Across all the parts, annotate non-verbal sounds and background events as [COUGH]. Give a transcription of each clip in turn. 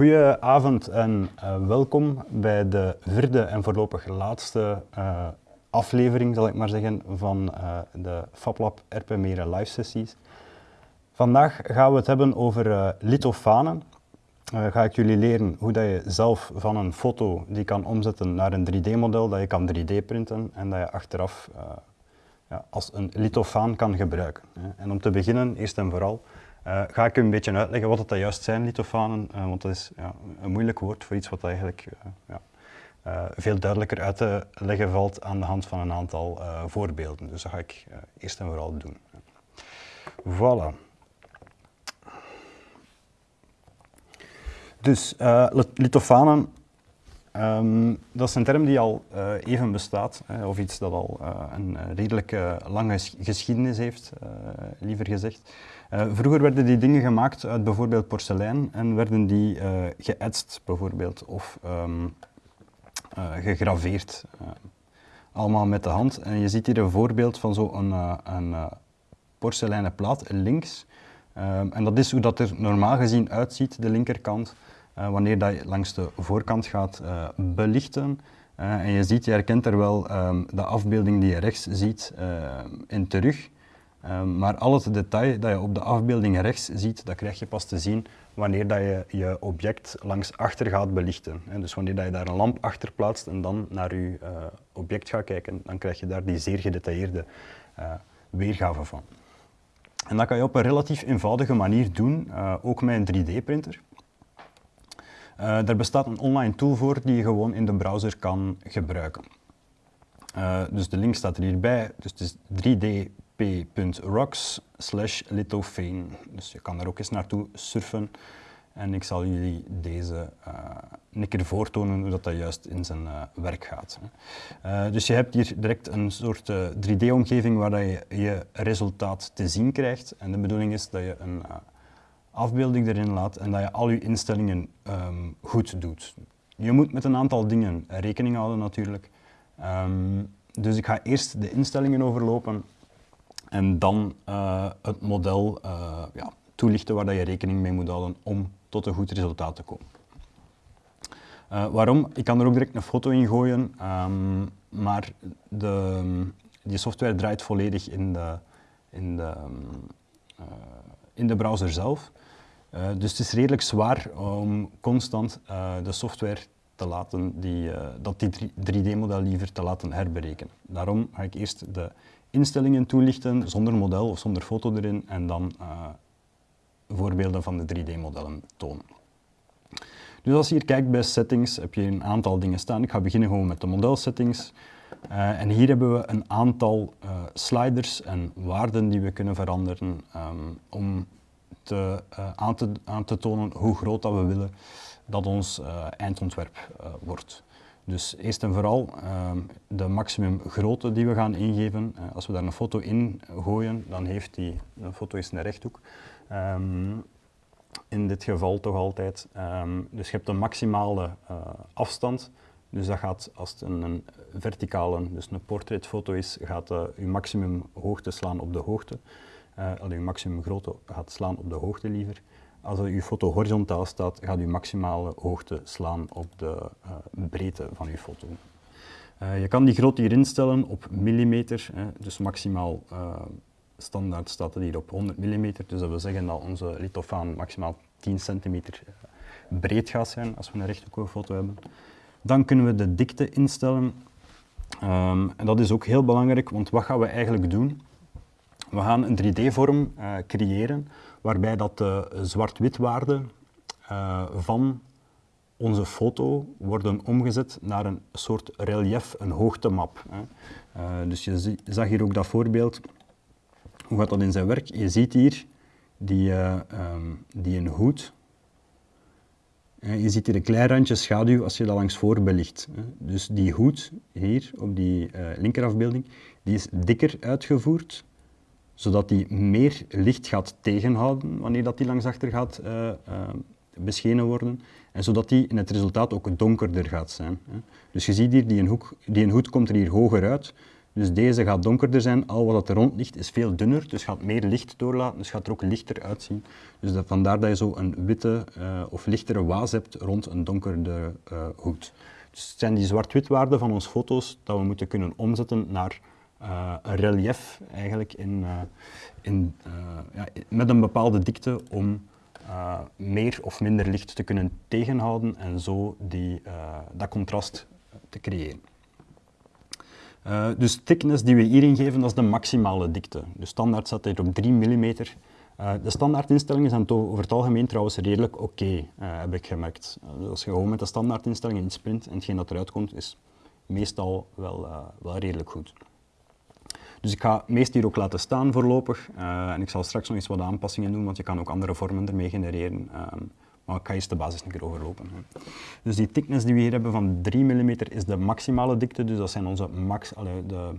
Goedenavond en uh, welkom bij de vierde en voorlopig laatste uh, aflevering, zal ik maar zeggen, van uh, de FabLab RP Meren live sessies. Vandaag gaan we het hebben over lithofanen. ga ik jullie leren hoe dat je zelf van een foto die kan omzetten naar een 3D-model, dat je kan 3D printen en dat je achteraf ja, als een lithofaan kan gebruiken. En om te beginnen, eerst en vooral, uh, ga ik u een beetje uitleggen wat dat juist zijn, lithofanen, uh, want dat is ja, een moeilijk woord voor iets wat eigenlijk uh, ja, veel duidelijker uit te leggen valt aan de hand van een aantal voorbeelden. Dus dat ga ik eerst en vooral doen. Voilà. Dus lithofanen, um, dat is een term die al even bestaat, of iets dat al een redelijk lange geschiedenis heeft, liever gezegd. Uh, vroeger werden die dingen gemaakt uit bijvoorbeeld porselein en werden die uh, geëtst bijvoorbeeld of um, uh, gegraveerd. allemaal met de hand. En je ziet hier een voorbeeld van zo'n een, porseleinen plaat links. Um, en dat is hoe dat er normaal gezien uitziet, de linkerkant, wanneer dat je langs de voorkant gaat belichten. en je ziet, je herkent er wel um, de afbeelding die je rechts ziet in terug. Um, maar al het detail dat je op de afbeelding rechts ziet, dat krijg je pas te zien wanneer dat je je object langs achter gaat belichten. dus wanneer dat je daar een lamp achter plaatst en dan naar je uh, object gaat kijken, dan krijg je daar die zeer gedetailleerde uh, weergave van. En dat kan je op een relatief eenvoudige manier doen, uh, ook met een 3D-printer. er bestaat een online tool voor die je gewoon in de browser kan gebruiken. dus de link staat er hierbij, dus het is 3D p.rocks slash. Dus je kan er ook eens naartoe surfen en ik zal jullie deze uh, een keer voortonen hoe dat, dat juist in zijn uh, werk gaat. Uh, dus je hebt hier direct een soort 3D-omgeving waar dat je je resultaat te zien krijgt. En de bedoeling is dat je een afbeelding erin laat en dat je al je instellingen um, goed doet. Je moet met een aantal dingen rekening houden natuurlijk. Um, dus ik ga eerst de instellingen overlopen en dan uh, het model uh, ja, toelichten waar dat je rekening mee moet houden om tot een goed resultaat te komen. Uh, waarom? Ik kan er ook direct een foto in gooien, um, maar de, die software draait volledig in de, in de, in de browser zelf. dus het is redelijk zwaar om constant de software te laten die, dat die 3D-model liever te laten herberekenen. Daarom ga ik eerst de instellingen toelichten zonder model of zonder foto erin en dan uh, voorbeelden van de 3D-modellen tonen. Dus als je hier kijkt bij settings heb je een aantal dingen staan. Ik ga beginnen gewoon met de modelsettings. Uh, en hier hebben we een aantal uh, sliders en waarden die we kunnen veranderen um, om aan, te, aan, te, tonen hoe groot dat we willen dat ons eindontwerp wordt. Dus eerst en vooral uh, de maximum grootte die we gaan ingeven. Uh, als we daar een foto in gooien, dan heeft die, een foto is een rechthoek. Um, in dit geval toch altijd. Um, dus je hebt een maximale uh, afstand. Dus dat gaat, als het een, een verticale, dus een portretfoto is, gaat uh, je maximum hoogte slaan op de hoogte. Uh, je maximum grootte gaat slaan op de hoogte liever. Als uw foto horizontaal staat, gaat u maximale hoogte slaan op de uh, breedte van uw foto. Uh, je kan die grootte hier instellen op millimeter, hè, dus maximaal uh, standaard staat het hier op 100 mm. Dus dat wil zeggen dat onze lithofaan maximaal 10 centimeter breed gaat zijn als we een rechthoekige foto hebben. Dan kunnen we de dikte instellen. Um, en dat is ook heel belangrijk, want wat gaan we eigenlijk doen? We gaan een 3D-vorm creëren waarbij dat de zwart-witwaarden uh, van onze foto worden omgezet naar een soort relief, een hoogtemap. Hè. Uh, dus je zag hier ook dat voorbeeld. Hoe gaat dat in zijn werk? Je ziet hier die, uh, um, die een hoed. Je ziet hier een klein randje schaduw als je dat langs voor belicht. Dus die hoed hier op die linkerafbeelding, die is dikker uitgevoerd zodat die meer licht gaat tegenhouden wanneer dat die langs achter gaat uh, uh, beschenen worden en zodat die in het resultaat ook donkerder gaat zijn. Hè. Dus je ziet hier, die een, hoek, die een hoed komt er hier hoger uit, Dus deze gaat donkerder zijn, al wat er rond ligt is veel dunner, dus gaat meer licht doorlaten, dus gaat er ook lichter uitzien. Dus dat, vandaar dat je zo een witte uh, of lichtere waas hebt rond een donkerde hoed. Dus het zijn die zwart-wit waarden van onze foto's dat we moeten kunnen omzetten naar uh, een relief eigenlijk in, in, ja, met een bepaalde dikte om meer of minder licht te kunnen tegenhouden en zo die, dat contrast te creëren. Dus thickness die we hierin geven, dat is de maximale dikte. De standaard staat hier op 3 mm. De standaardinstellingen zijn over het algemeen trouwens redelijk oké, heb ik gemerkt. Als je gewoon met de standaardinstellingen in sprint en hetgeen dat eruit komt, is meestal wel, wel redelijk goed. Dus ik ga meest hier ook laten staan voorlopig. Uh, en ik zal straks nog eens wat aanpassingen doen, want je kan ook andere vormen ermee genereren. Um, maar ik ga eens de basis een keer overlopen. Dus die thickness die we hier hebben van 3 mm is de maximale dikte, dus dat zijn onze max, de,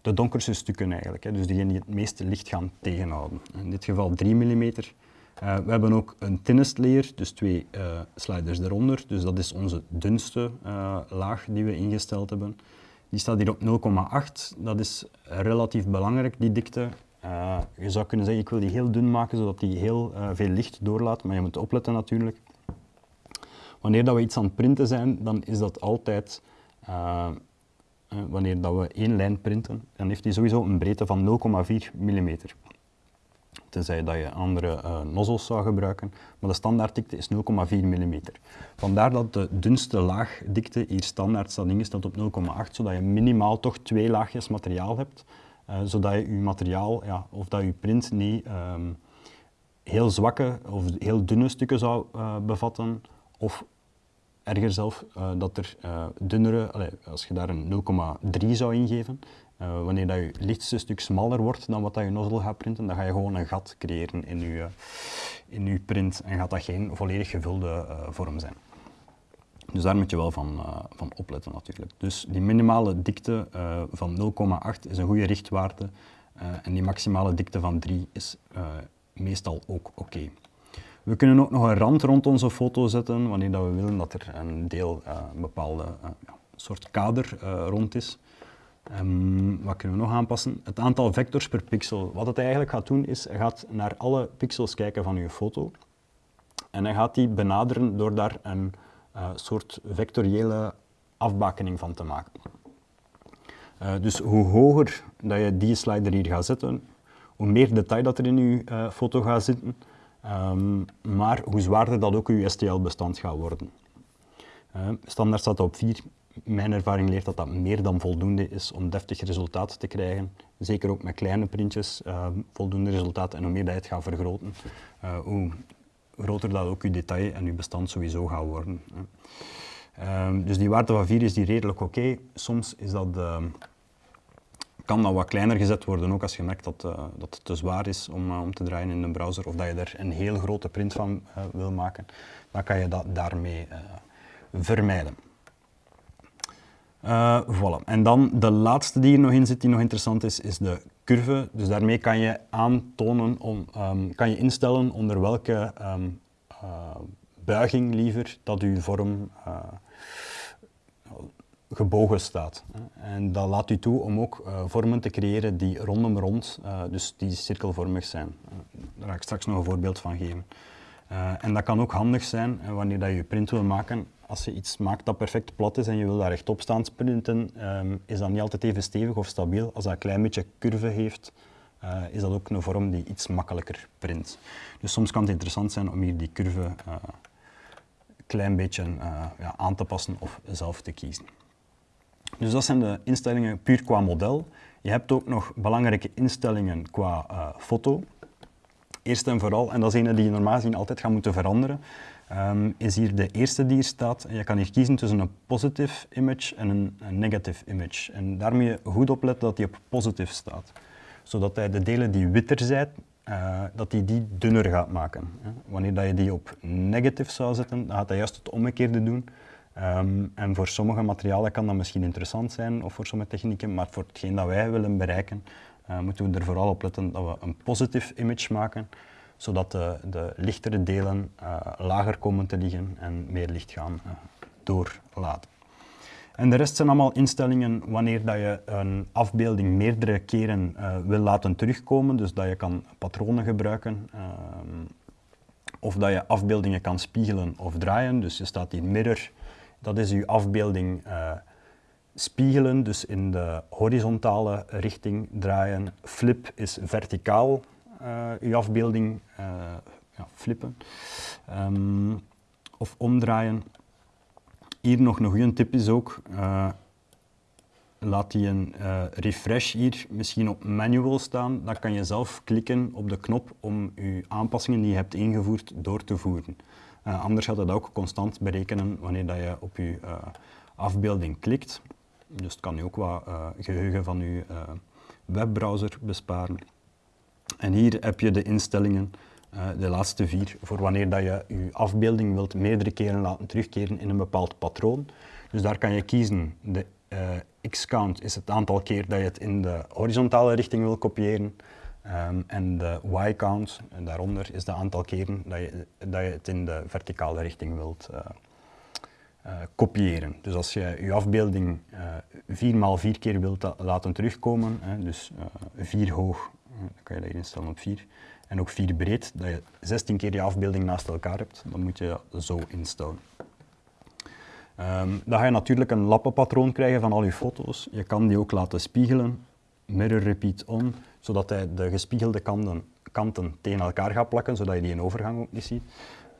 de donkerste stukken eigenlijk. Hè. Dus diegenen die het meeste licht gaan tegenhouden. In dit geval 3 mm. Uh, we hebben ook een thinnest layer, dus twee uh, sliders eronder. Dus dat is onze dunste laag die we ingesteld hebben. Die staat hier op 0,8. Dat is relatief belangrijk, die dikte. Uh, je zou kunnen zeggen, ik wil die heel dun maken, zodat die heel uh, veel licht doorlaat, maar je moet opletten natuurlijk. Wanneer dat we iets aan het printen zijn, dan is dat altijd, uh, wanneer dat we één lijn printen, dan heeft die sowieso een breedte van 0,4 mm. Tenzij dat je andere nozzels zou gebruiken, maar de standaarddikte is 0,4 mm. Vandaar dat de dunste laagdikte hier standaard staat ingesteld op 0,8, zodat je minimaal toch twee laagjes materiaal hebt, uh, zodat je je materiaal ja, of dat je print niet um, heel zwakke of heel dunne stukken zou uh, bevatten of erger zelf dat er dunnere, als je daar een 0,3 zou ingeven, wanneer dat je lichtste stuk smaller wordt dan wat dat je nozzle gaat printen, dan ga je gewoon een gat creëren in je, in je print en gaat dat geen volledig gevulde vorm zijn. Dus daar moet je wel van, uh, van opletten natuurlijk. Dus die minimale dikte van 0,8 is een goede richtwaarde en die maximale dikte van 3 is meestal ook oké. We kunnen ook nog een rand rond onze foto zetten wanneer dat we willen dat er een deel, een bepaalde ja, soort kader rond is. Um, wat kunnen we nog aanpassen? Het aantal vectors per pixel. Wat het eigenlijk gaat doen is, hij gaat naar alle pixels kijken van uw foto en hij gaat die benaderen door daar een uh, soort vectoriële afbakening van te maken. Uh, dus hoe hoger dat je die slider hier gaat zetten, hoe meer detail dat er in je uh, foto gaat zitten, um, maar hoe zwaarder dat ook je STL-bestand gaat worden. standaard staat op 4. Mijn ervaring leert dat dat meer dan voldoende is om deftig resultaat te krijgen. Zeker ook met kleine printjes, voldoende resultaat. En hoe meer je het gaat vergroten, hoe groter dat ook je detail en je bestand sowieso gaat worden. Um, dus die waarde van 4 is die redelijk oké. Soms is dat, uh, kan dat wat kleiner gezet worden, ook als je merkt dat, uh, dat het te zwaar is om, uh, om te draaien in de browser of dat je er een heel grote print van eh, wil maken. Dan kan je dat daarmee vermijden. Voilà. En dan de laatste die hier nog in zit, die nog interessant is, is de curve. Dus daarmee kan je aantonen, om, um, kan je instellen onder welke um, uh, buiging liever dat uw vorm uh, gebogen staat. En dat laat u toe om ook uh, vormen te creëren die rondom rond, dus die cirkelvormig zijn. daar ga ik straks nog een voorbeeld van geven. en dat kan ook handig zijn wanneer dat je print wil maken als je iets maakt dat perfect plat is en je wil daar rechtop staan sprinten, um, is dat niet altijd even stevig of stabiel. Als dat een klein beetje curve heeft, uh, is dat ook een vorm die iets makkelijker print. Dus soms kan het interessant zijn om hier die curve een uh, klein beetje uh, ja, aan te passen of zelf te kiezen. Dus dat zijn de instellingen puur qua model. Je hebt ook nog belangrijke instellingen qua foto. Eerst en vooral, en dat is een die je normaal gezien altijd gaat moeten veranderen, um, is hier de eerste die hier staat. En je kan hier kiezen tussen een positive image en een, een negative image. En daar moet je goed op letten dat die op positive staat. Zodat hij de delen die witter zijn, uh, dat hij die, dunner gaat maken. Wanneer dat je die op negative zou zetten, dan gaat hij juist het omgekeerde doen. Um, en voor sommige materialen kan dat misschien interessant zijn, of voor sommige technieken, maar voor hetgeen dat wij willen bereiken, uh, moeten we er vooral op letten dat we een positive image maken, zodat de, de lichtere delen uh, lager komen te liggen en meer licht gaan uh, doorlaten. En de rest zijn allemaal instellingen wanneer dat je een afbeelding meerdere keren uh, wil laten terugkomen. Dus dat je kan patronen gebruiken. Uh, of dat je afbeeldingen kan spiegelen of draaien. Dus je staat in mirror. Dat is je afbeelding spiegelen, dus in de horizontale richting draaien. Flip is verticaal je afbeelding ja, flippen. Um, of omdraaien. Hier nog een goede tip is ook, uh, laat die een refresh hier misschien op manual staan. Dan kan je zelf klikken op de knop om je aanpassingen die je hebt ingevoerd door te voeren. Anders gaat het ook constant berekenen wanneer dat je op je afbeelding klikt. Dus het kan je ook wat geheugen van je webbrowser besparen. En hier heb je de instellingen uh, de laatste vier, voor wanneer dat je je afbeelding wilt meerdere keren laten terugkeren in een bepaald patroon. Dus daar kan je kiezen, de uh, x-count is het aantal keer dat je het in de horizontale richting wil kopiëren. Um, en de y-count, daaronder, is het aantal keren dat je, dat je het in de verticale richting wilt uh, kopiëren. Dus als je je afbeelding vier maal vier keer wilt laten terugkomen, dus vier hoog, dan kan je dat instellen op vier, en ook 4 breed, dat je 16 keer je afbeelding naast elkaar hebt, dan moet je dat zo instellen. Um, dan ga je natuurlijk een lappenpatroon krijgen van al je foto's. Je kan die ook laten spiegelen, mirror repeat on, zodat hij de gespiegelde kanten, kanten tegen elkaar gaat plakken, zodat je die in overgang ook niet ziet.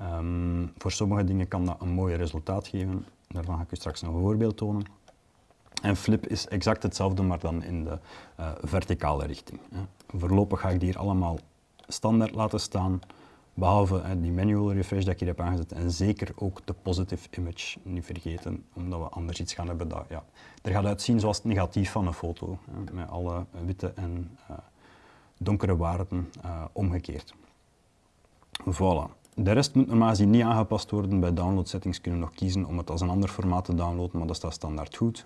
Um, voor sommige dingen kan dat een mooi resultaat geven. Daarvan ga ik u straks nog een voorbeeld tonen. En flip is exact hetzelfde, maar dan in de uh, verticale richting. Voorlopig ga ik die hier allemaal standaard laten staan, behalve uh, die manual refresh dat ik hier heb aangezet en zeker ook de positive image niet vergeten, omdat we anders iets gaan hebben dat ja, er gaat uitzien zoals het negatief van een foto, met alle witte en uh, donkere waarden omgekeerd. Voilà. De rest moet normaal gezien niet aangepast worden. Bij download settings kunnen we nog kiezen om het als een ander formaat te downloaden, maar dat staat standaard goed.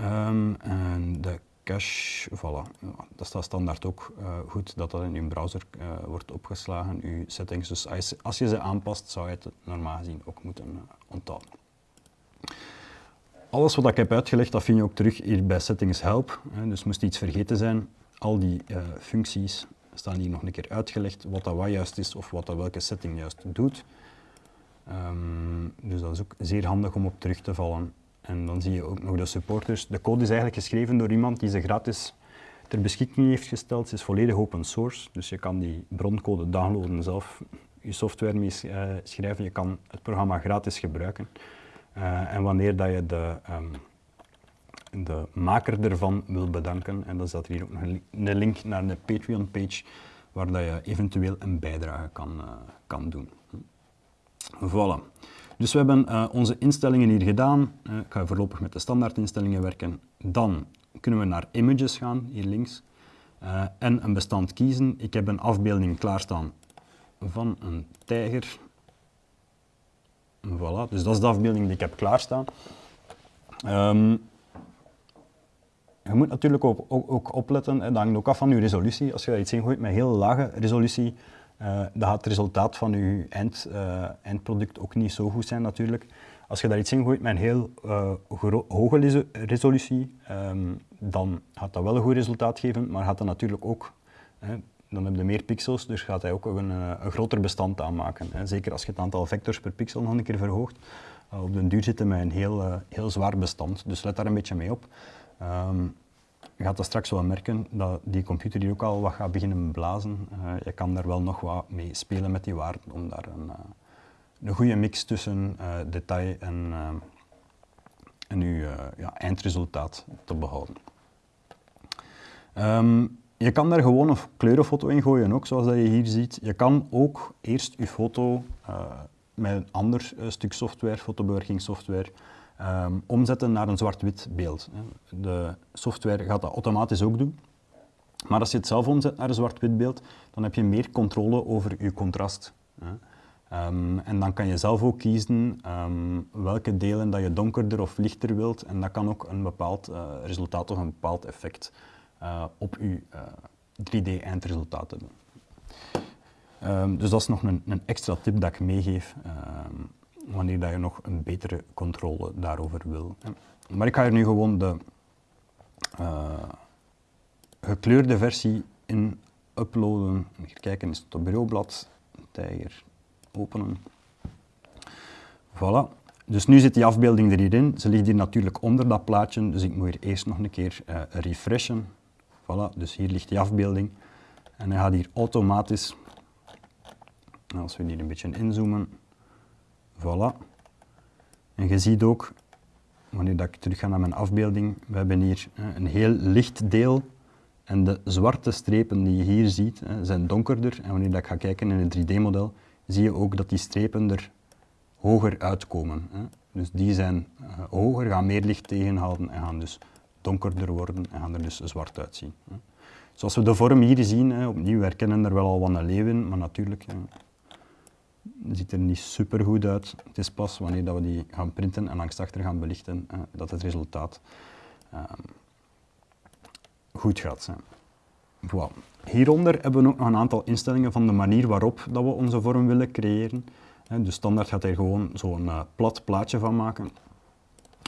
Um, en de cache, voilà. dat staat standaard ook uh, goed dat dat in uw browser uh, wordt opgeslagen, uw settings. Dus als, je ze aanpast, zou je het normaal gezien ook moeten uh, onthouden. Alles wat ik heb uitgelegd, dat vind je ook terug hier bij Settings Help. Dus moest iets vergeten zijn, al die functies staan hier nog een keer uitgelegd, wat dat wat juist is of wat dat welke setting juist doet. Um, dus dat is ook zeer handig om op terug te vallen en dan zie je ook nog de supporters. De code is eigenlijk geschreven door iemand die ze gratis ter beschikking heeft gesteld. Ze is volledig open source, dus je kan die broncode downloaden zelf, je software mee uh, schrijven. Je kan het programma gratis gebruiken. Uh, en wanneer dat je de, um, de maker ervan wil bedanken, en dan staat er hier ook nog een link naar de Patreon-page, waar dat je eventueel een bijdrage kan, uh, kan doen. Voilà. Dus we hebben uh, onze instellingen hier gedaan. Uh, ik ga voorlopig met de standaardinstellingen werken. Dan kunnen we naar Images gaan, hier links. Uh, en een bestand kiezen. Ik heb een afbeelding klaarstaan van een tijger. Voilà, dus dat is de afbeelding die ik heb klaarstaan. Um, je moet natuurlijk ook, ook, opletten, dat hangt ook af van je resolutie. Als je daar iets in gooit met heel lage resolutie, uh, dan gaat het resultaat van je eind, uh, eindproduct ook niet zo goed zijn natuurlijk. Als je daar iets in gooit met een heel uh, hoge resolutie, um, dan gaat dat wel een goed resultaat geven, maar gaat dat natuurlijk ook, hè, dan heb je meer pixels, dus gaat hij ook een, een groter bestand aanmaken. Hè. Zeker als je het aantal vectors per pixel nog een keer verhoogt. op den duur zitten met een heel, heel zwaar bestand, dus let daar een beetje mee op. Um, je gaat dat straks wel merken, dat die computer hier ook al wat gaat beginnen blazen. Uh, je kan daar wel nog wat mee spelen met die waarden om daar een, uh, een goede mix tussen uh, detail en, en uw ja, eindresultaat te behouden. Um, je kan daar gewoon een kleurenfoto in gooien, ook zoals dat je hier ziet. Je kan ook eerst je foto met een ander stuk software, fotobewerkingssoftware, um, omzetten naar een zwart-wit beeld. De software gaat dat automatisch ook doen. Maar als je het zelf omzet naar een zwart-wit beeld, dan heb je meer controle over je contrast. Um, en dan kan je zelf ook kiezen um, welke delen dat je donkerder of lichter wilt. En dat kan ook een bepaald uh, resultaat of een bepaald effect uh, op je uh, 3D-eindresultaat hebben. Um, dus dat is nog een, een, extra tip dat ik meegeef wanneer dat je nog een betere controle daarover wil. Maar ik ga er nu gewoon de uh, gekleurde versie in uploaden. Even kijken, is het op bureaublad, tijger openen. Voilà. Dus nu zit die afbeelding er hierin. Ze ligt hier natuurlijk onder dat plaatje, dus ik moet hier eerst nog een keer uh, refreshen. Voilà, dus hier ligt die afbeelding. En hij gaat hier automatisch, als we hier een beetje inzoomen, voilà. En je ziet ook, wanneer dat ik terug ga naar mijn afbeelding, we hebben hier een heel licht deel en de zwarte strepen die je hier ziet zijn donkerder. En wanneer dat ik ga kijken in het 3D-model, zie je ook dat die strepen er hoger uitkomen. Dus die zijn eh, hoger, gaan meer licht tegenhouden en gaan dus donkerder worden en gaan er dus zwart uitzien. Zoals we de vorm hier zien, opnieuw, herkennen er wel al wat een leeuw in, maar natuurlijk ziet er niet super goed uit. Het is pas wanneer dat we die gaan printen en langs achter gaan belichten dat het resultaat ehm, goed gaat zijn. Voilà. Hieronder hebben we ook nog een aantal instellingen van de manier waarop dat we onze vorm willen creëren. Dus standaard gaat hij gewoon zo'n uh, plat plaatje van maken.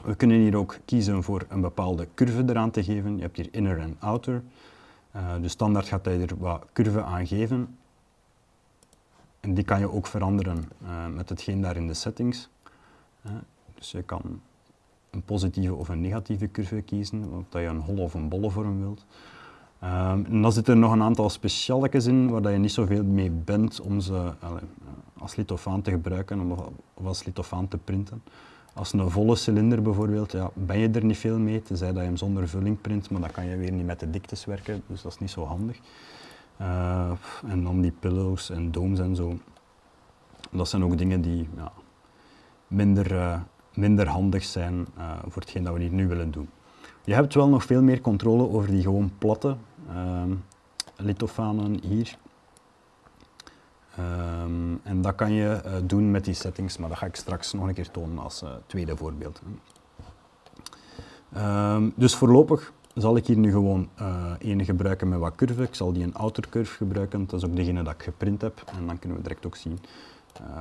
We kunnen hier ook kiezen voor een bepaalde curve eraan te geven. Je hebt hier inner en outer. Uh, dus standaard gaat hij er wat curve aan geven. En die kan je ook veranderen uh, met hetgeen daar in de settings. dus je kan een positieve of een negatieve curve kiezen, of dat je een holle of een bolle vorm wilt. Um, en dan zitten er nog een aantal specialetjes in waar dat je niet zoveel mee bent om ze allez, als lithofaan te gebruiken of als lithofaan te printen. Als een volle cilinder bijvoorbeeld, ja, ben je er niet veel mee, tenzij dat je hem zonder vulling print, maar dan kan je weer niet met de diktes werken, dus dat is niet zo handig. Uh, en dan die pillows en domes en zo. Dat zijn ook dingen die ja, minder, uh, minder handig zijn uh, voor hetgeen dat we hier nu willen doen. Je hebt wel nog veel meer controle over die gewoon platte lithofanen hier. Um, en dat kan je doen met die settings, maar dat ga ik straks nog een keer tonen als tweede voorbeeld. Um, dus voorlopig zal ik hier nu gewoon uh, ene gebruiken met wat curve. Ik zal die een outer curve gebruiken, dat is ook degene dat ik geprint heb. En dan kunnen we direct ook zien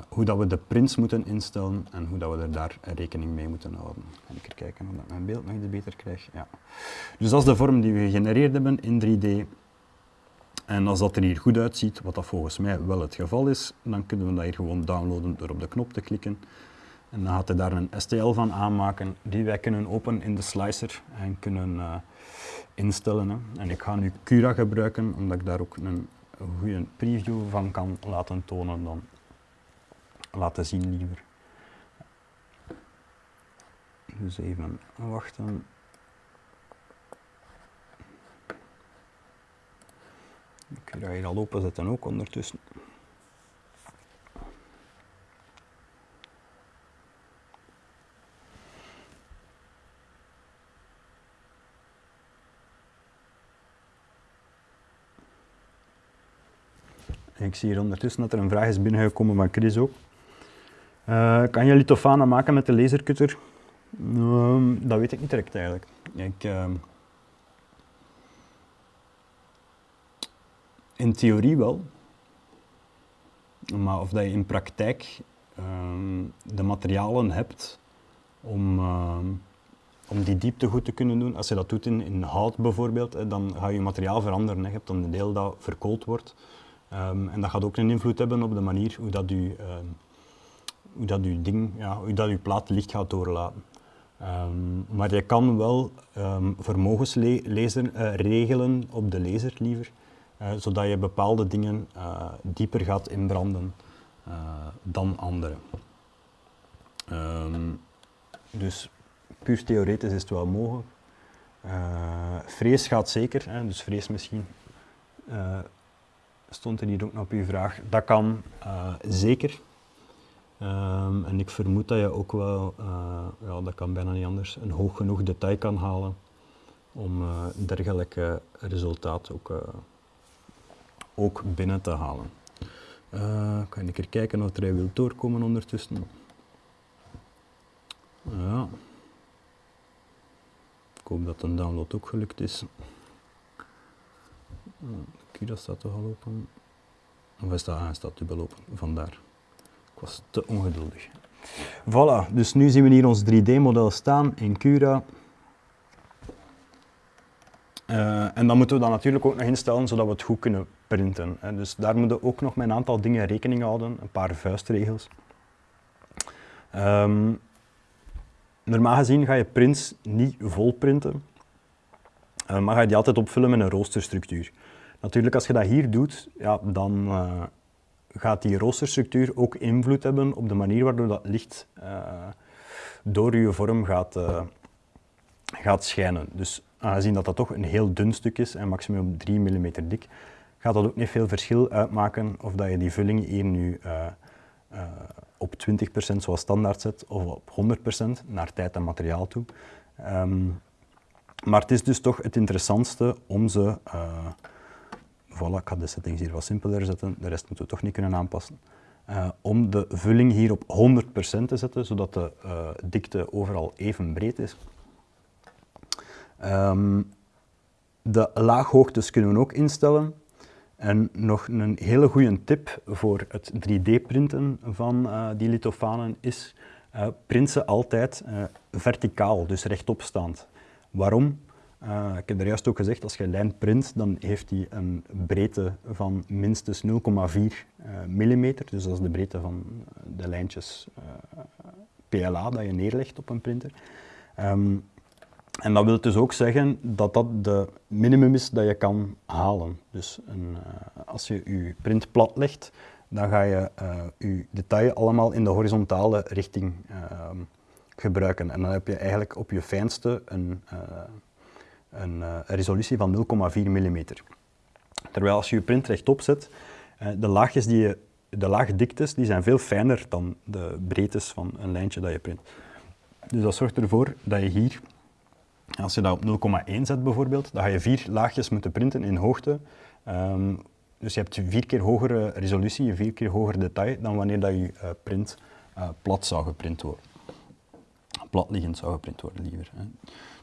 hoe dat we de prints moeten instellen en hoe dat we er daar rekening mee moeten houden. Ga ik kijken of mijn beeld nog iets beter krijg. Ja. Dus dat is de vorm die we gegenereerd hebben in 3D. En als dat er hier goed uitziet, wat dat volgens mij wel het geval is, dan kunnen we dat hier gewoon downloaden door op de knop te klikken. En dan gaat hij daar een STL van aanmaken, die wij kunnen openen in de slicer en kunnen uh, instellen. En ik ga nu Cura gebruiken, omdat ik daar ook een goede preview van kan laten tonen dan laten zien liever. Dus even wachten. Ik ga hier al openzetten ook ondertussen. Ik zie hier ondertussen dat er een vraag is binnengekomen van Chris ook. Uh, kan je lithofanen maken met de lasercutter? Uh, dat weet ik niet direct eigenlijk. Ik, uh, In theorie wel. Maar of dat je in praktijk ehm, de materialen hebt om, ehm, om die diepte goed te kunnen doen. Als je dat doet in, in hout bijvoorbeeld, dan ga je materiaal veranderen. Je hebt dan een deel dat verkoold wordt. Ehm, en dat gaat ook een invloed hebben op de manier hoe dat je, hoe dat je ding, ja, hoe dat je plaat licht gaat doorlaten. maar je kan wel vermogenslezen uh, regelen op de laser liever. Uh, zodat je bepaalde dingen uh, dieper gaat inbranden dan andere. Dus puur theoretisch is het wel mogelijk. vrees gaat zeker, hè, dus vrees misschien stond er hier ook nog op uw vraag. Dat kan zeker. Um, en ik vermoed dat je ook wel, ja, dat kan bijna niet anders, een hoog genoeg detail kan halen om dergelijke resultaat ook ook binnen te halen. Uh, kan ik er kijken of hij wil doorkomen ondertussen. Ja. Ik hoop dat een download ook gelukt is. Kira staat toch al open? Of is dat, ah, staat dubbel open, vandaar. Ik was te ongeduldig. Voilà, dus nu zien we hier ons 3D-model staan in Cura. Uh, en dan moeten we dat natuurlijk ook nog instellen zodat we het goed kunnen printen. Dus daar moeten we ook nog met een aantal dingen rekening houden, een paar vuistregels. Um, normaal gezien ga je prints niet vol printen, uh, maar ga je die altijd opvullen met een roosterstructuur. Natuurlijk, als je dat hier doet, ja, dan uh, gaat die roosterstructuur ook invloed hebben op de manier waardoor dat licht door je vorm gaat, gaat schijnen. Dus aangezien dat dat toch een heel dun stuk is en maximum 3 mm dik, gaat dat ook niet veel verschil uitmaken of dat je die vulling hier nu op 20% zoals standaard zet of op 100% naar tijd en materiaal toe. Um, maar het is dus toch het interessantste om ze, voilà, ik ga de settings hier wat simpeler zetten, de rest moeten we toch niet kunnen aanpassen, om de vulling hier op 100% te zetten, zodat de dikte overal even breed is. Um, de laaghoogtes kunnen we ook instellen. En nog een hele goede tip voor het 3D-printen van uh, die lithofanen is print ze altijd verticaal, dus rechtopstaand. Waarom? Ik heb er juist ook gezegd, als je lijn print, dan heeft die een breedte van minstens 0,4 mm. Dus dat is de breedte van de lijntjes PLA dat je neerlegt op een printer. Um, en dat wil dus ook zeggen dat dat de minimum is dat je kan halen. Dus een, uh, als je je print plat legt, dan ga je uh, je detail allemaal in de horizontale richting uh, gebruiken. En dan heb je eigenlijk op je fijnste een, uh, een resolutie van 0,4 mm. Terwijl als je je print rechtop zet, de laagjes die je, de laagdiktes, die zijn veel fijner dan de breedtes van een lijntje dat je print. Dus dat zorgt ervoor dat je hier als je dat op 0,1 zet bijvoorbeeld, dan ga je vier laagjes moeten printen in hoogte. Um, dus je hebt vier keer hogere resolutie, vier keer hoger detail dan wanneer dat je uh, print uh, plat zou geprint worden. Platliggend zou geprint worden liever. Hè.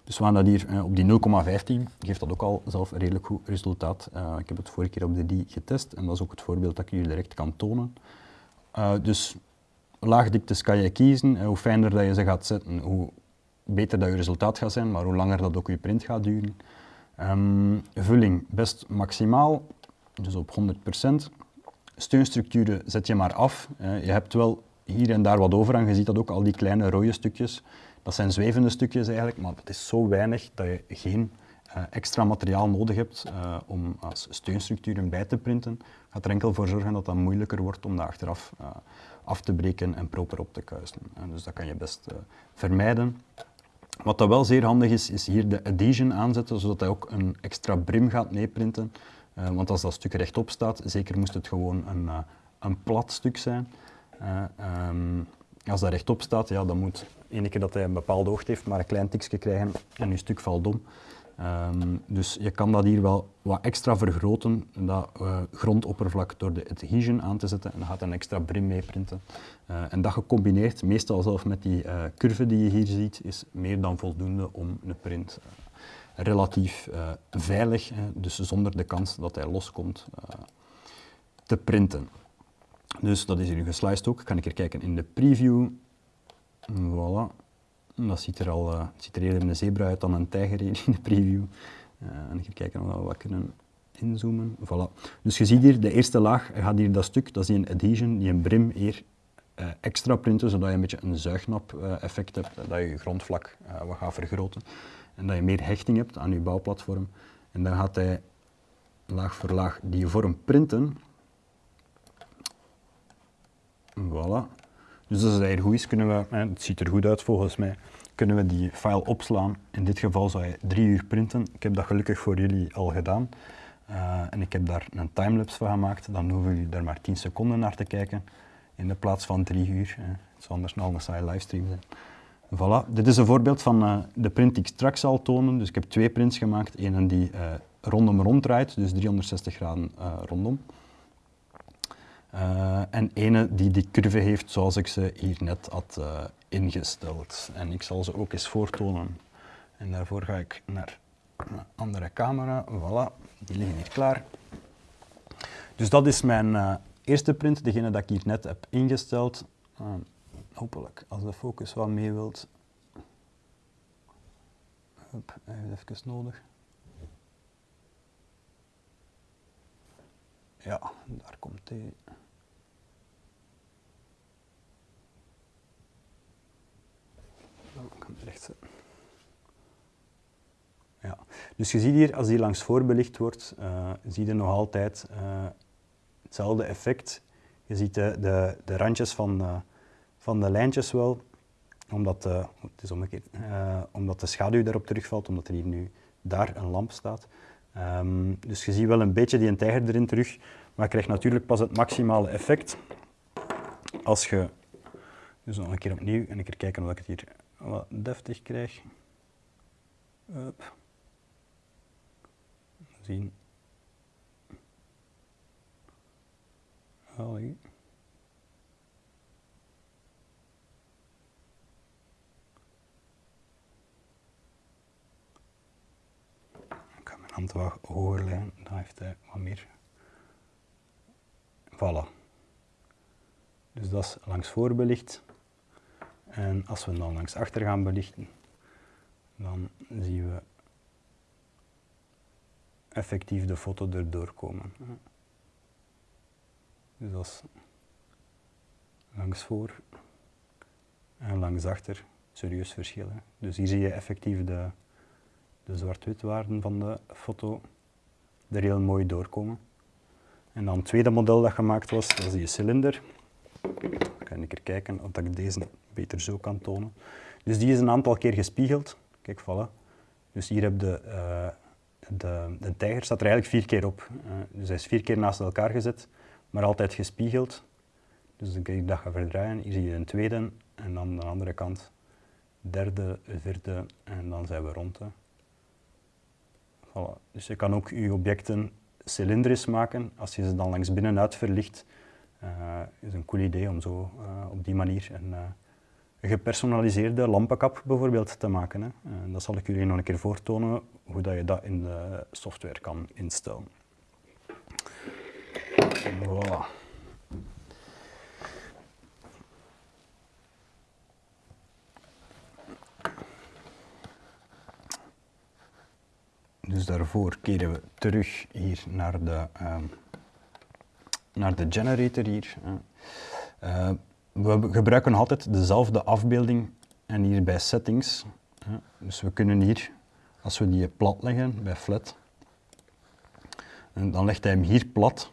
Dus we gaan dat hier uh, op die 0,15, geeft dat ook al zelf een redelijk goed resultaat. ik heb het vorige keer op de die getest en dat is ook het voorbeeld dat ik jullie direct kan tonen. dus laagdiktes kan je kiezen, hoe fijner dat je ze gaat zetten, hoe beter dat je resultaat gaat zijn, maar hoe langer dat ook je print gaat duren. Um, vulling best maximaal, dus op 100%. Steunstructuren zet je maar af. Je hebt wel hier en daar wat over en je ziet dat ook al die kleine rode stukjes. Dat zijn zwevende stukjes eigenlijk, maar het is zo weinig dat je geen uh, extra materiaal nodig hebt uh, om als steunstructuren bij te printen. Gaat er enkel voor zorgen dat dat moeilijker wordt om dat achteraf af te breken en proper op te kuisen. dus dat kan je best vermijden. Wat dat wel zeer handig is, is hier de adhesion aanzetten, zodat hij ook een extra brim gaat meeprinten. Want als dat stuk rechtop staat, zeker moest het gewoon een, een plat stuk zijn. Um, als dat rechtop staat, ja, dan moet ene keer dat hij een bepaalde hoogte heeft, maar een klein tikje krijgen en je stuk valt om. Um, dus je kan dat hier wel wat extra vergroten, dat uh, grondoppervlak door de adhesion aan te zetten en dan gaat een extra brim meeprinten. Uh, en dat gecombineerd, meestal zelf met die uh, curve die je hier ziet, is meer dan voldoende om een print relatief veilig, dus zonder de kans dat hij loskomt, te printen. Dus dat is hier gesliced ook. Kan ik er kijken in de preview. Voilà. Dat ziet er al uh, ziet er eerder een zebra uit dan een tijger in de preview. Uh, en even kijken of we wat kunnen inzoomen. Voilà. Dus je ziet hier de eerste laag, gaat hier dat stuk, dat is die een adhesion, die een brim hier uh, extra printen, zodat je een beetje een zuignap effect hebt, dat je je grondvlak wat gaat vergroten en dat je meer hechting hebt aan je bouwplatform. En dan gaat hij laag voor laag die vorm printen. Voilà. Dus als het hier goed is, kunnen we, het ziet er goed uit volgens mij, kunnen we die file opslaan. In dit geval zou je drie uur printen. Ik heb dat gelukkig voor jullie al gedaan. Uh, en ik heb daar een timelapse van gemaakt. Dan hoeven jullie daar maar 10 seconden naar te kijken in de plaats van drie uur. Hè. Het zou anders nog een saaie livestream zijn. Voilà, dit is een voorbeeld van uh, de print die ik straks zal tonen. Dus ik heb twee prints gemaakt. Eén die uh, rondom rond draait, dus 360 graden rondom. Uh, en ene die die curve heeft zoals ik ze hier net had uh, ingesteld. En ik zal ze ook eens voortonen. En daarvoor ga ik naar een andere camera. Voilà, die liggen hier klaar. Dus dat is mijn uh, eerste print, degene dat ik hier net heb ingesteld. hopelijk, als de focus wat mee wilt. Hup, even nodig. Ja, daar komt hij. Ik kan het recht zetten. Ja. Dus je ziet hier, als die langs voor belicht wordt, uh, zie je nog altijd uh, hetzelfde effect. Je ziet de, de, de randjes van, uh, van de lijntjes wel, omdat, het is omdat de schaduw daarop terugvalt, omdat er hier nu daar een lamp staat. Um, dus je ziet wel een beetje die tijger erin terug, maar je krijgt natuurlijk pas het maximale effect als je... Dus nog een keer opnieuw en een keer kijken of ik het hier wat deftig krijg. Up. Zien. Allee. Ik ga mijn hand wat hoger dan heeft hij wat meer. Voilà. Dus dat is langs voor belicht. En als we dan langs achter gaan belichten, dan zien we effectief de foto erdoor komen. Dus dat is langs voor en langs achter serieus verschil. Dus hier zie je effectief de, de zwart-wit waarden van de foto er heel mooi doorkomen. En dan het tweede model dat gemaakt was, dat is die cilinder. Kan een keer kijken of ik deze beter zo kan tonen. Dus die is een aantal keer gespiegeld. Kijk, voilà. Dus hier heb je uh, de, de tijger staat er eigenlijk vier keer op. Uh, dus hij is vier keer naast elkaar gezet, maar altijd gespiegeld. Dus dan kan je dat gaan verdraaien. Hier zie je een tweede en dan de andere kant derde, vierde en dan zijn we rond. Voilà. Dus je kan ook je objecten cilindrisch maken als je ze dan langs binnenuit verlicht. Uh, is een cool idee om zo uh, op die manier een, een, gepersonaliseerde lampenkap bijvoorbeeld te maken. Hè. En dat zal ik jullie nog een keer voortonen hoe dat je dat in de software kan instellen. Dus daarvoor keren we terug hier naar de, uh, naar de generator hier. Uh, we gebruiken altijd dezelfde afbeelding en hier bij settings. Dus we kunnen hier als we die plat leggen bij flat, en dan legt hij hem hier plat.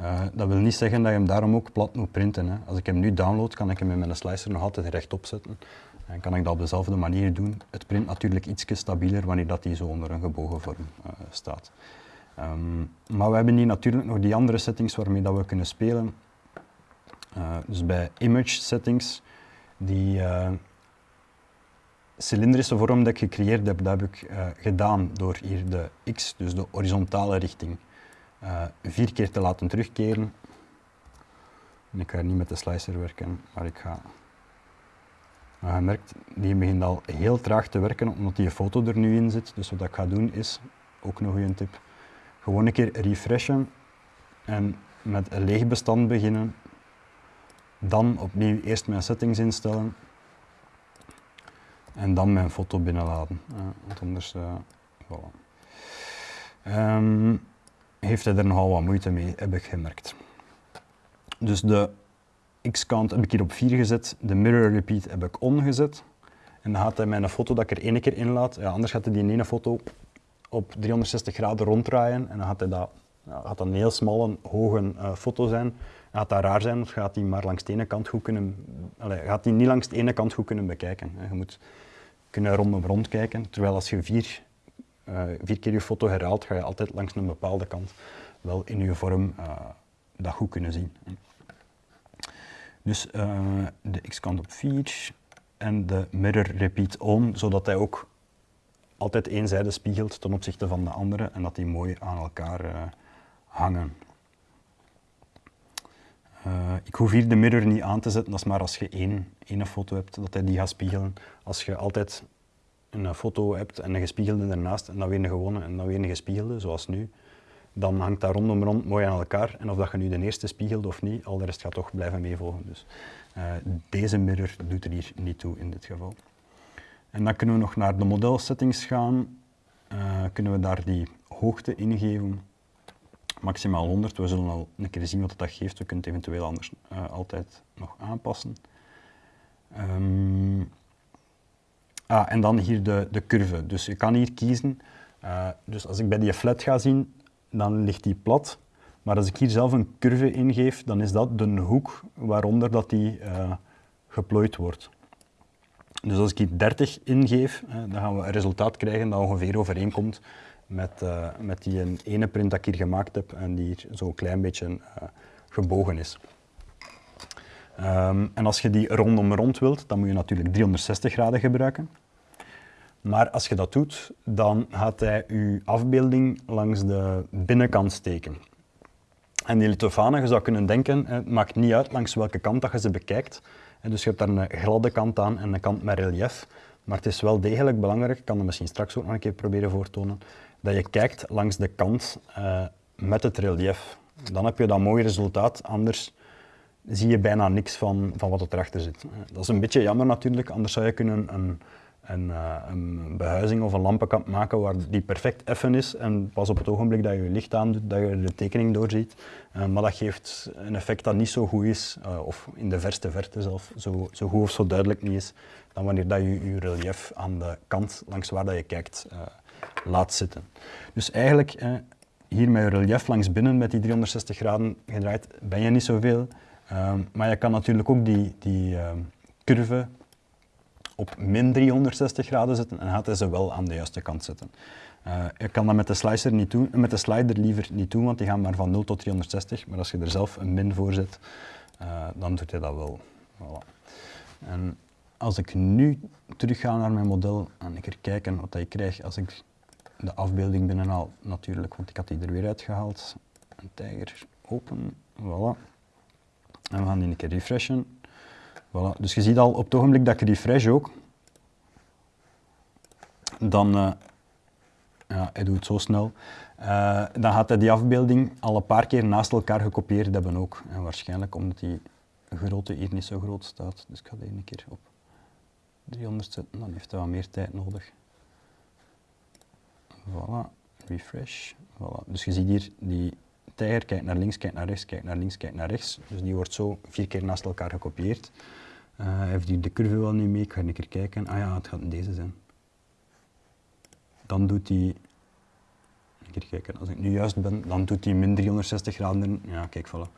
Uh, dat wil niet zeggen dat je hem daarom ook plat moet printen. Hè. Als ik hem nu download, kan ik hem met mijn slicer nog altijd rechtop zetten. En kan ik dat op dezelfde manier doen. Het print natuurlijk iets stabieler wanneer dat die zo onder een gebogen vorm uh, staat. Um, maar we hebben hier natuurlijk nog die andere settings waarmee dat we kunnen spelen. Uh, dus bij image settings, die, cilindrische vorm dat ik gecreëerd heb, dat heb ik uh, gedaan door hier de x, dus de horizontale richting, uh, vier keer te laten terugkeren. En ik ga niet met de slicer werken, maar ik ga... Je merkt, die begint al heel traag te werken, omdat die foto er nu in zit. Dus wat ik ga doen is, ook nog een tip, gewoon een keer refreshen en met een leeg bestand beginnen. Dan opnieuw eerst mijn settings instellen en dan mijn foto binnenladen. want anders, uh, voilà. um, heeft hij er nogal wat moeite mee, heb ik gemerkt. Dus de x-count heb ik hier op 4 gezet, de mirror repeat heb ik on gezet. En dan gaat hij mijn foto dat ik er één keer in laat, ja, anders gaat hij die ene foto op 360 graden ronddraaien en dan gaat hij dat, een heel smalle, hoge uh, foto zijn. Gaat dat raar zijn, of gaat hij maar langs de ene kant goed kunnen, allez, gaat hij niet langs de ene kant goed kunnen bekijken. Je moet kunnen rondom rond kijken, terwijl als je vier, uh, vier keer je foto herhaalt, ga je altijd langs een bepaalde kant wel in je vorm uh, dat goed kunnen zien. Dus de x-kant op 4 en de mirror repeat on, zodat hij ook altijd één zijde spiegelt ten opzichte van de andere en dat die mooi aan elkaar hangen. Uh, ik hoef hier de mirror niet aan te zetten, dat is maar als je één, één foto hebt, dat hij die gaat spiegelen. Als je altijd een foto hebt en een gespiegelde ernaast en dan weer een gewone en dan weer een gespiegelde, zoals nu, dan hangt dat rondom rond mooi aan elkaar. En of dat je nu de eerste spiegelt of niet, al de rest gaat toch blijven meevolgen. Dus uh, deze mirror doet er hier niet toe in dit geval. En dan kunnen we nog naar de modelsettings gaan. Uh, kunnen we daar die hoogte ingeven. Maximaal 100. We zullen al een keer zien wat dat geeft. We kunnen het eventueel anders uh, altijd nog aanpassen. Um, ah, en dan hier de, de curve. Dus je kan hier kiezen. Uh, dus als ik bij die flat ga zien, dan ligt die plat. Maar als ik hier zelf een curve ingeef, dan is dat de hoek waaronder dat die geplooid wordt. Dus als ik hier 30 ingeef, dan gaan we een resultaat krijgen dat ongeveer overeenkomt met, uh, met die ene print dat ik hier gemaakt heb en die hier zo'n klein beetje gebogen is. Um, en als je die rondom rond wilt, dan moet je natuurlijk 360 graden gebruiken. Maar als je dat doet, dan gaat hij je afbeelding langs de binnenkant steken. En die lithofanen, je zou kunnen denken, het maakt niet uit langs welke kant dat je ze bekijkt. Dus je hebt daar een gladde kant aan en een kant met relief. Maar het is wel degelijk belangrijk, ik kan het misschien straks ook nog een keer proberen voortonen, dat je kijkt langs de kant uh, met het relief. Dan heb je dat mooi resultaat, anders zie je bijna niks van, van wat er erachter zit. Dat is een beetje jammer natuurlijk, anders zou je kunnen een, een, uh, een behuizing of een lampenkap maken waar die perfect effen is en pas op het ogenblik dat je je licht aandoet, dat je de tekening doorziet. Uh, maar dat geeft een effect dat niet zo goed is, uh, of in de verste verte zelf, zo, zo goed of zo duidelijk niet is, dan wanneer dat je je relief aan de kant langs waar dat je kijkt laat zitten. Dus eigenlijk, hier met je relief langs binnen met die 360 graden gedraaid, ben je niet zoveel. maar je kan natuurlijk ook die, die curve op min 360 graden zetten en gaat hij ze wel aan de juiste kant zetten. Uh, ik kan dat met de, slicer niet doen, met de slider liever niet doen, want die gaan maar van 0 tot 360. Maar als je er zelf een min voor zet, uh, dan doet hij dat wel. Voilà. En als ik nu terug ga naar mijn model en ik er kijken wat ik krijg als ik de afbeelding binnenhaal, natuurlijk, want ik had die er weer uitgehaald. Een tijger open, voilà. En we gaan die een keer refreshen. Voilà. Dus je ziet al op het ogenblik dat ik refresh ook, dan, uh, ja, hij doet het zo snel, uh, dan gaat hij die afbeelding al een paar keer naast elkaar gekopieerd hebben ook. En waarschijnlijk omdat die grootte hier niet zo groot staat. Dus ik ga die een keer op 300 zetten, dan heeft hij wat meer tijd nodig. Voilà, refresh. Voilà. Dus je ziet hier die tijger, kijkt naar links, kijkt naar rechts, kijkt naar links, kijkt naar rechts. Dus die wordt zo vier keer naast elkaar gekopieerd. Uh, heeft hij de curve wel niet mee? Ik ga een keer kijken. Ah ja, het gaat in deze zijn. Dan doet hij... Een kijken, als ik nu juist ben, dan doet hij min 360 graden. Ja, kijk, voilà.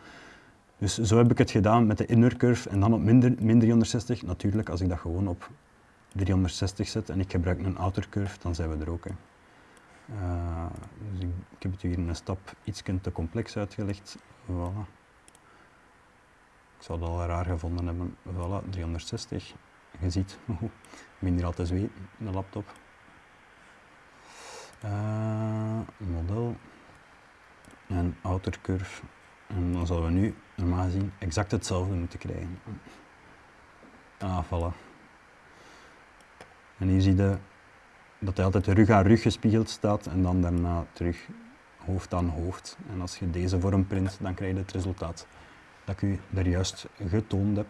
Dus zo heb ik het gedaan met de inner curve en dan op min, min 360. Natuurlijk, als ik dat gewoon op 360 zet en ik gebruik een outer curve, dan zijn we er ook. Uh, dus ik, ik, heb het hier in een stap iets te complex uitgelegd. Voilà. Zou het al raar gevonden hebben. Voilà, 360. Je ziet minder al te zweten, de laptop. Uh, model en outer curve. En dan zullen we nu normaal gezien exact hetzelfde moeten krijgen. Ah, voilà. En hier zie je dat hij altijd rug aan rug gespiegeld staat en dan daarna terug hoofd aan hoofd. En als je deze vorm print, dan krijg je het resultaat dat ik u daar juist getoond heb.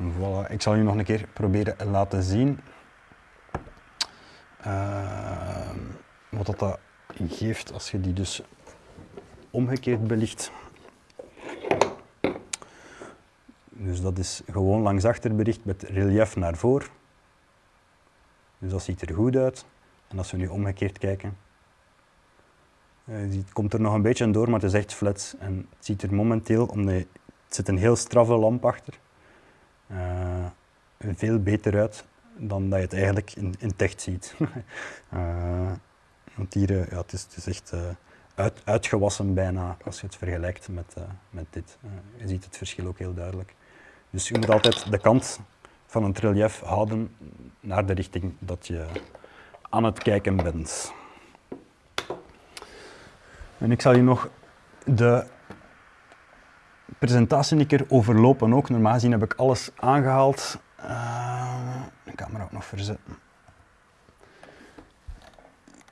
voilà. Ik zal u nog een keer proberen laten zien uh, wat dat, geeft als je die dus omgekeerd belicht. Dus dat is gewoon langs achter belicht met relief naar voren. Dus dat ziet er goed uit. En als we nu omgekeerd kijken, het komt er nog een beetje door, maar het is echt flat. En het ziet er momenteel, omdat het zit een heel straffe lamp achter, uh, veel beter uit dan dat je het eigenlijk in, in ziet. uh, [LAUGHS] want hier, ja, het, is, het is echt uit, uitgewassen bijna als je het vergelijkt met, met dit. je ziet het verschil ook heel duidelijk. Dus je moet altijd de kant van een relief houden naar de richting dat je aan het kijken bent. En ik zal je nog de presentatie een keer overlopen ook. Normaal gezien heb ik alles aangehaald. Uh, de camera ook nog verzetten.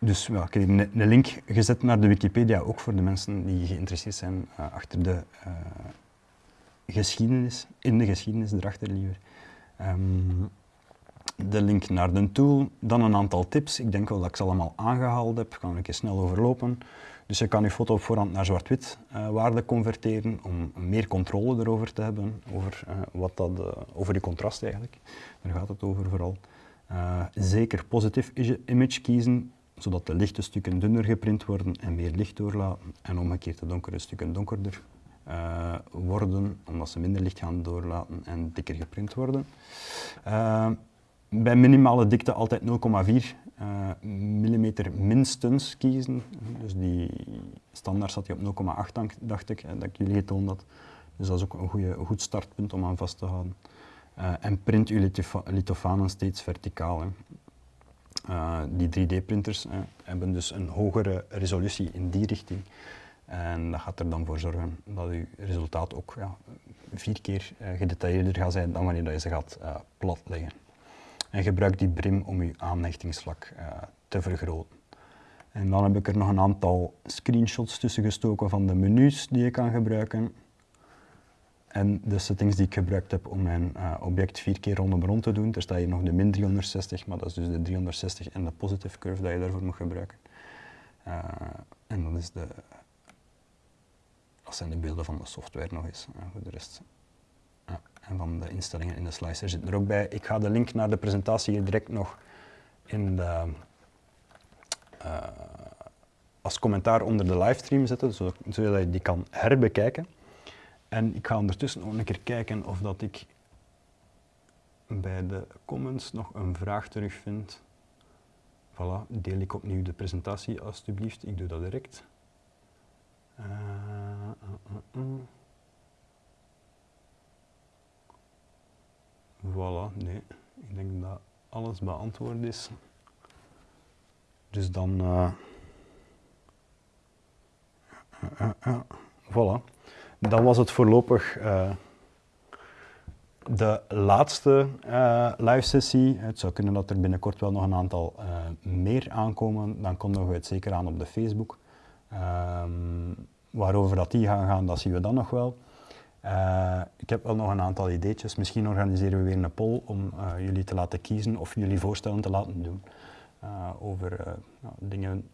dus ja, ik heb een, een link gezet naar de Wikipedia, ook voor de mensen die geïnteresseerd zijn uh, achter de uh, geschiedenis, in de geschiedenis erachter liever. Um, de link naar de tool, dan een aantal tips. Ik denk wel dat ik ze allemaal aangehaald heb, kan ik eens snel overlopen. Dus je kan je foto op voorhand naar zwart-wit uh, waarde converteren om meer controle erover te hebben, over, uh, wat dat, uh, over die contrast eigenlijk. Daar gaat het over vooral. zeker positief image kiezen, zodat de lichte stukken dunner geprint worden en meer licht doorlaten. En omgekeerd de donkere stukken donkerder worden, omdat ze minder licht gaan doorlaten en dikker geprint worden bij minimale dikte altijd 0,4 uh, mm minstens kiezen. Dus die standaard zat hij op 0,8 dacht ik, dat ik jullie getoond had. Dus dat is ook een, goede, goed startpunt om aan vast te houden. Uh, en print uw lithofanen steeds verticaal. Uh, die 3D-printers hebben dus een hogere resolutie in die richting. En dat gaat er dan voor zorgen dat uw resultaat ook ja, vier keer gedetailleerder gaat zijn dan wanneer je ze gaat platleggen en gebruik die brim om je aanhechtingsvlak uh, te vergroten. En dan heb ik er nog een aantal screenshots tussen gestoken van de menus die je kan gebruiken. En de settings die ik gebruikt heb om mijn uh, object vier keer rondom rond te doen. Er staat hier nog de min 360, maar dat is dus de 360 en de positive curve dat je daarvoor moet gebruiken. Uh, en dat, is de, zijn de beelden van de software nog eens. voor de rest en van de instellingen in de slicer zitten er ook bij. Ik ga de link naar de presentatie hier direct nog in de, uh, als commentaar onder de livestream zetten, zodat je die kan herbekijken. En ik ga ondertussen ook een keer kijken of dat ik bij de comments nog een vraag terugvind. Voilà, deel ik opnieuw de presentatie alstublieft. Ik doe dat direct. Uh, uh, Voilà, nee. Ik denk dat alles beantwoord is. Dus dan... Uh, voilà. Dat was het voorlopig de laatste live sessie. Het zou kunnen dat er binnenkort wel nog een aantal meer aankomen. Dan kondigen we het zeker aan op de Facebook. Ehm, waarover dat die gaan gaan, dat zien we dan nog wel. Uh, ik heb wel nog een aantal ideetjes. Misschien organiseren we weer een poll om uh, jullie te laten kiezen of jullie voorstellen te laten doen uh, over nou, dingen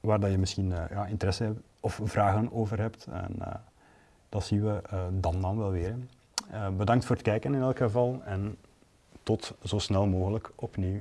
waar dat je misschien ja, interesse hebt of vragen over hebt. En dat zien we dan dan wel weer. bedankt voor het kijken in elk geval en tot zo snel mogelijk opnieuw.